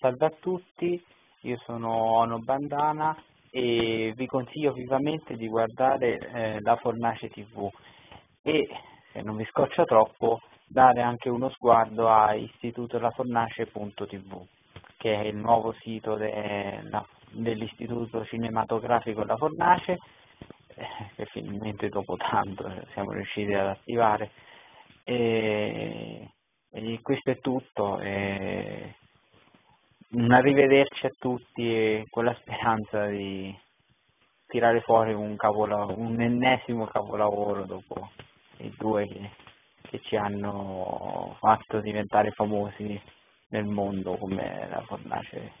salve a tutti, io sono Ono Bandana e vi consiglio vivamente di guardare eh, la Fornace TV e se non vi scoccia troppo dare anche uno sguardo a istitutolafornace.tv che è il nuovo sito de, dell'Istituto Cinematografico La Fornace eh, che finalmente dopo tanto siamo riusciti ad attivare. E, e questo è tutto e un arrivederci a tutti e con la speranza di tirare fuori un, un ennesimo capolavoro dopo i due che, che ci hanno fatto diventare famosi nel mondo come la fornace